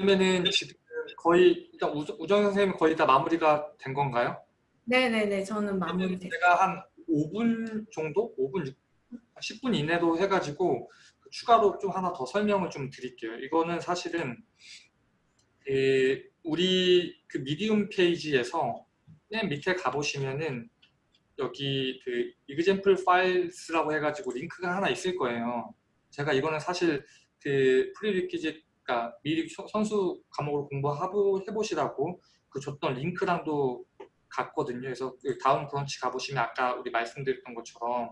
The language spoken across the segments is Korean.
그러면은 지금 거의 일단 우정, 우정 선생님 거의 다 마무리가 된 건가요? 네네네 저는 마무리 됐 제가 한 5분 정도? 5분, 6, 10분 이내로 해가지고 그 추가로 좀 하나 더 설명을 좀 드릴게요. 이거는 사실은 그 우리 그 미디움 페이지에서 맨 밑에 가보시면은 여기 그 example files라고 해가지고 링크가 하나 있을 거예요. 제가 이거는 사실 그 prerequisite 그러니까 미리 선수 과목을 공부하고 해보시라고 그 줬던 링크랑도 같거든요. 그래서 그 다음 브런치 가보시면 아까 우리 말씀드렸던 것처럼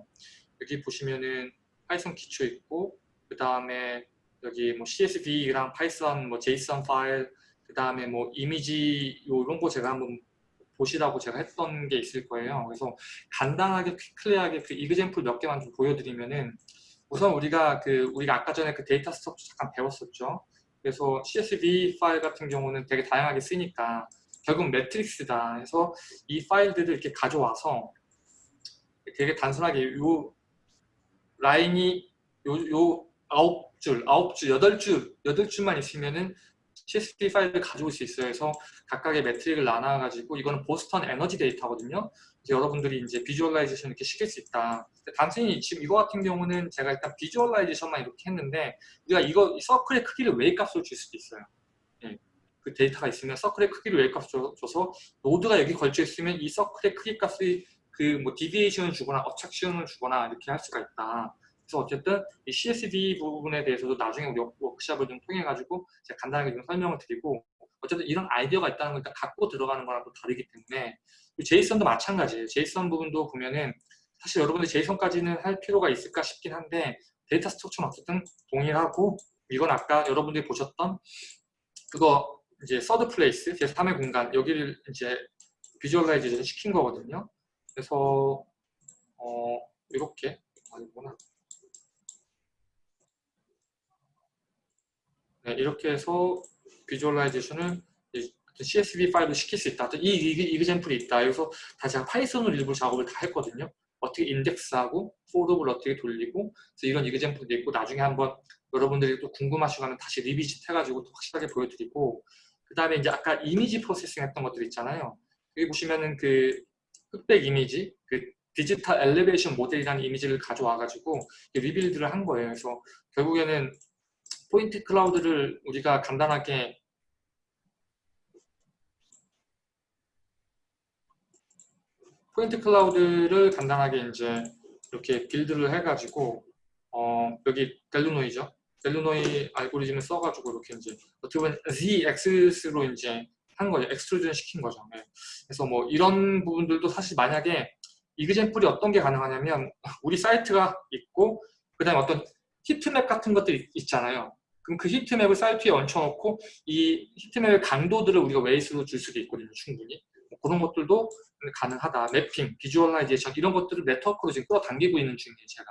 여기 보시면은 Python 기초 있고 그 다음에 여기 뭐 CSV랑 Python 뭐 JSON 파일 그 다음에 뭐 이미지 이런 거 제가 한번 보시라고 제가 했던 게 있을 거예요. 그래서 간단하게 quickly하게 그 example 몇 개만 좀 보여드리면은 우선 우리가 그 우리가 아까 전에 그 data structure 잠깐 배웠었죠. 그래서 CSV 파일 같은 경우는 되게 다양하게 쓰니까 결국 매트릭스다 해서 이 파일들을 이렇게 가져와서 되게 단순하게 요 라인이 요, 요 아홉 줄, 아홉 줄, 여덟 줄, 여덟 줄만 있으면은 CSV 파일을 가져올 수 있어요. 그래서 각각의 metric을 나눠가지고 이거는 보스턴 에너지 데이터거든요. 여러분들이 이제 visualization 이렇게 시킬 수 있다. 단순히 지금 이거 같은 경우는 제가 일단 visualization만 이렇게 했는데 우리가 이거 서클의 크기를 웨이 값으로 줄 수도 있어요. 예. 그 데이터가 있으면 서클의 크기를 웨이 값으로 줘서 노드가 여기 걸쳐 있으면 이 서클의 크기 값이 그 뭐 deviation을 주거나 어착션을 주거나 이렇게 할 수가 있다. 그래서 어쨌든 이 CSV 부분에 대해서도 나중에 우리 워크샵을 좀 통해 가지고 제가 간단하게 좀 설명을 드리고 어쨌든 이런 아이디어가 있다는 걸 갖고 들어가는 거랑 또 다르기 때문에 JSON도 마찬가지예요. JSON 부분도 보면은 사실 여러분들 JSON까지는 할 필요가 있을까 싶긴 한데 data structure는 어쨌든 동일하고 이건 아까 여러분들이 보셨던 그거 이제 third place 제3의 공간 여기를 이제 visualization 시킨 거거든요. 그래서 어 이렇게 아니구나. 이렇게 해서 visualization을 CSV 파일로 시킬 수 있다. 이, example이 있다. 여기서 다 제가 파이썬으로 일부 작업을 다 했거든요. 어떻게 인덱스하고 포드업을 어떻게 돌리고 그래서 이런 example도 있고 나중에 한번 여러분들이 또 궁금하시고 하면 다시 revisit 해가지고 또 확실하게 보여드리고 그 다음에 이제 아까 image processing 했던 것들 있잖아요. 여기 보시면은 그 흑백 이미지, 그 digital elevation model이라는 이미지를 가져와가지고 rebuild를 한 거예요. 그래서 결국에는 point cloud를 우리가 간단하게 point cloud를 간단하게 이제 이렇게 build를 해가지고 어 여기 Delaunay죠. Delaunay 알고리즘을 써가지고 이렇게 이제 어떻게 보면 z axis로 이제 한 거죠. extrusion 시킨 거죠. 네. 그래서 뭐 이런 부분들도 사실 만약에 example이 어떤 게 가능하냐면 우리 사이트가 있고 그 다음에 어떤 heatmap 같은 것들이 있잖아요. 그럼 그 heatmap을 사이트에 얹혀놓고 이 heatmap의 강도들을 우리가 웨이스로 줄 수도 있거든요. 충분히. 뭐 그런 것들도 가능하다. mapping, visualization 이런 것들을 네트워크로 지금 끌어당기고 있는 중이에요. 제가.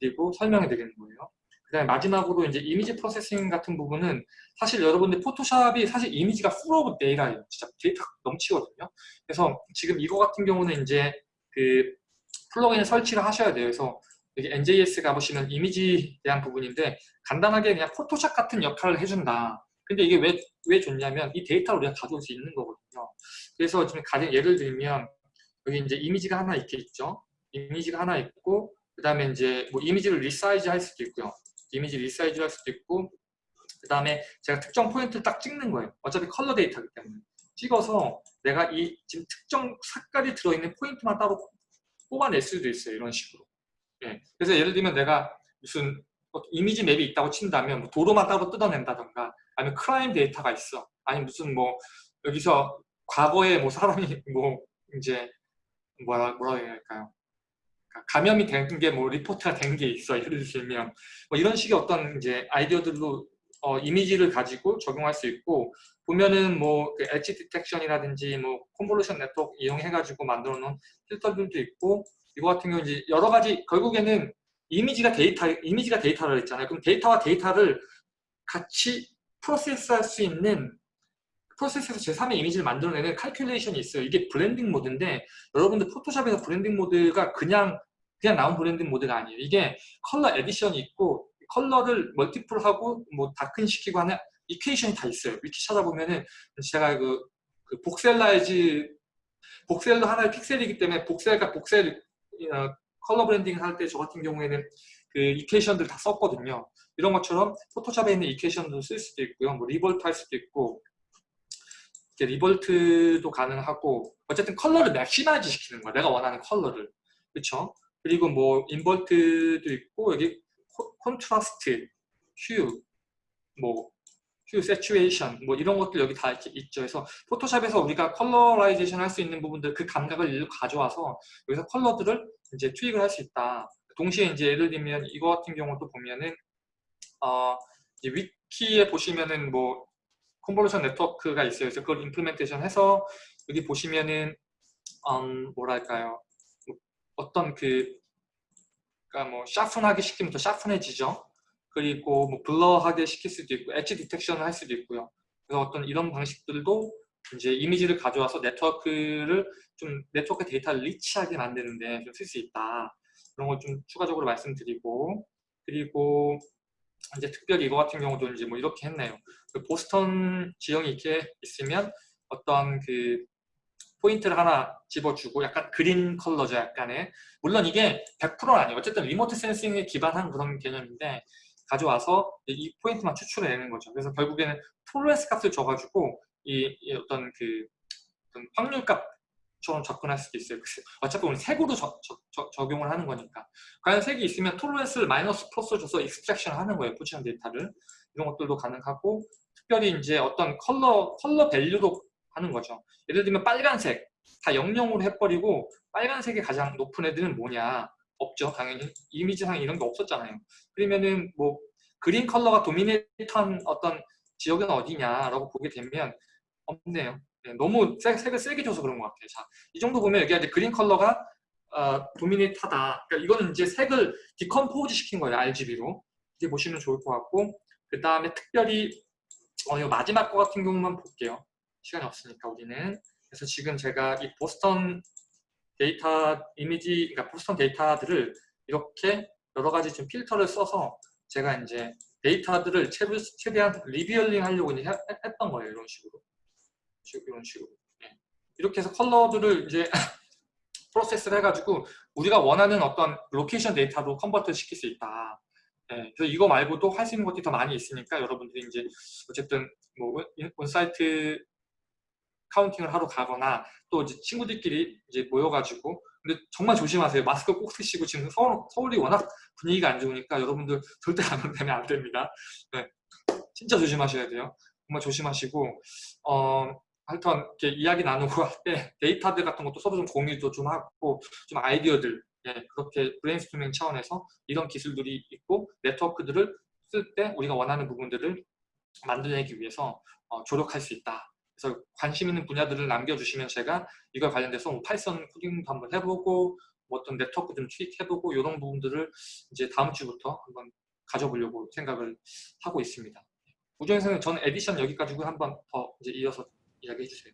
그리고 설명해 드리는 거예요. 그 다음에 마지막으로 이제 image processing 같은 부분은 사실 여러분들 포토샵이 사실 이미지가 full of data예요. 진짜 데이터 넘치거든요. 그래서 지금 이거 같은 경우는 이제 그 plug-in을 설치를 하셔야 돼요. 그래서 여기 NJS 가보시면 이미지에 대한 부분인데 간단하게 그냥 포토샵 같은 역할을 해준다. 근데 이게 왜, 왜 좋냐면 이 데이터를 우리가 가져올 수 있는 거거든요. 그래서 지금 가령 예를 들면 여기 이제 이미지가 하나 있게 있죠. 이미지가 하나 있고 그 다음에 이제 뭐 이미지를 resize 할 수도 있고요. 이미지 resize 할 수도 있고 그 다음에 제가 특정 포인트를 딱 찍는 거예요. 어차피 컬러 데이터이기 때문에. 찍어서 내가 이 지금 특정 색깔이 들어있는 포인트만 따로 뽑아낼 수도 있어요. 이런 식으로. 예. 그래서 예를 들면 내가 무슨 뭐 이미지 맵이 있다고 친다면 뭐 도로만 따로 뜯어낸다던가 아니면 크라임 데이터가 있어 아니면 무슨 뭐 여기서 과거에 뭐 사람이 뭐 이제 뭐라 뭐라 해야 할까요? 그러니까 감염이 된 게 뭐 리포트가 된 게 있어 예를 들면 뭐 이런 식의 어떤 이제 아이디어들로 어, 이미지를 가지고 적용할 수 있고 보면은 뭐 그 edge detection이라든지 뭐 convolution network 이용해 가지고 만들어 놓은 필터들도 있고 이거 같은 경우 이제 여러 가지 결국에는 이미지가 데이터 이미지가 데이터를 했잖아요. 그럼 데이터와 데이터를 같이 프로세스할 수 있는 프로세스에서 제3의 이미지를 만들어내는 칼큘레이션이 있어요. 이게 blending mode인데 여러분들 포토샵에서 blending mode가 그냥 그냥 나온 blending mode가 아니에요. 이게 color addition이 있고 컬러를 multiply하고 뭐 darken 시키고 하는 equation이 다 있어요. 위키 찾아보면은 제가 그, 그 voxelize voxel도 하나의 픽셀이기 때문에 voxel과 voxel 어, color blending 할 때 저 같은 경우에는 그 equation들 다 썼거든요. 이런 것처럼 포토샵에 있는 equation도 쓸 수도 있고요. 뭐 revert 할 수도 있고 revert도 가능하고 어쨌든 컬러를 maximize 시키는 거야. 내가 원하는 컬러를. 그렇죠? 그리고 뭐 invert도 있고 여기 코- 콘트라스트, 휴, 뭐 휴, 세츄에이션 뭐 이런 것들 여기 다 있죠. 그래서 포토샵에서 우리가 colorization 할 수 있는 부분들 그 감각을 일로 가져와서 여기서 컬러들을 이제 투입을 할 수 있다. 동시에 이제 예를 들면 이거 같은 경우도 보면은 어 위키에 보시면은 뭐 convolution network가 있어요. 그래서 그걸 implementation 해서 여기 보시면은 음, 뭐랄까요? 뭐 어떤 그 그러니까 뭐 sharpen하게 시키면 더 sharpen해지죠. 그리고 뭐 blur하게 시킬 수도 있고 엣지 디텍션을 할 수도 있고요. 그래서 어떤 이런 방식들도 이제 이미지를 가져와서 네트워크를 좀 네트워크 데이터를 rich하게 만드는데 좀 쓸 수 있다. 그런 걸 좀 추가적으로 말씀드리고 그리고 이제 특별히 이거 같은 경우도 이제 뭐 이렇게 했네요. 그 보스턴 지형이 이렇게 있으면 어떤 그 포인트를 하나 집어주고 약간 green color죠 약간의 물론 이게 100%는 아니에요 어쨌든 remote sensing에 기반한 그런 개념인데 가져와서 이- 이 포인트만 추출해 내는 거죠 그래서 결국에는 tolerance 값을 줘가지고 이, 이 어떤 그 어떤 확률 값처럼 접근할 수도 있어요 그 어차피 우리 색으로 저- 저- 저- 적용을 하는 거니까 과연 색이 있으면 tolerance를 마이너스 플러스 줘서 extraction 하는 거예요 포지션 데이터를 이런 것들도 가능하고 특별히 이제 어떤 컬러 color value도 하는 거죠. 예를 들면 빨간색 다 영영으로 해버리고 빨간색이 가장 높은 애들은 뭐냐? 없죠. 당연히 이미지상 이런 게 없었잖아요. 그러면은 뭐 green color가 dominate한 어떤 지역은 어디냐라고 보게 되면 없네요. 네, 너무 색, 색을 세게 줘서 그런 것 같아요. 자, 이 정도 보면 여기 이제 green color가 어, dominate하다. 그러니까 이거는 이제 색을 decompose 시킨 거예요. RGB로. 이제 보시면 좋을 것 같고 그 다음에 특별히 어, 이 마지막 거 같은 경우만 볼게요. 시간이 없으니까 우리는. 그래서 지금 제가 이 보스턴 데이터 이미지, 그러니까 보스턴 데이터들을 이렇게 여러 가지 좀 필터를 써서 제가 이제 데이터들을 최- 최대한 revealing 하려고 이제 해- 했던 거예요. 이런 식으로. 식- 이런 식으로. 예. 이렇게 해서 컬러들을 이제 프로세스를 해가지고 우리가 원하는 어떤 location data로 convert 시킬 수 있다. 예, 그래서 이거 말고도 할 수 있는 것들이 더 많이 있으니까 여러분들이 이제 어쨌든 뭐 on- on-site counting을 하러 가거나 또 이제 친구들끼리 이제 모여가지고 근데 정말 조심하세요. 마스크 꼭 쓰시고 지금 서울, 서울이 워낙 분위기가 안 좋으니까 여러분들 절대 감염되면 안 됩니다. 네, 진짜 조심하셔야 돼요. 정말 조심하시고 어 하여튼 이렇게 이야기 나누고 할 때 데이터들 같은 것도 서로 좀 공유도 좀 하고 좀 아이디어들 예, 그렇게 브레인스토밍 차원에서 이런 기술들이 있고 네트워크들을 쓸 때 우리가 원하는 부분들을 만들어내기 위해서 어, 조력할 수 있다. 그래서 관심 있는 분야들을 남겨주시면 제가 이걸 관련돼서 뭐 Python 코딩도 한번 해보고 뭐 어떤 네트워크 좀 투입해보고 이런 부분들을 이제 다음 주부터 한번 가져보려고 생각을 하고 있습니다. 우정에서는 전 에디션 여기까지 한번 더 이제 이어서 이야기해 주세요.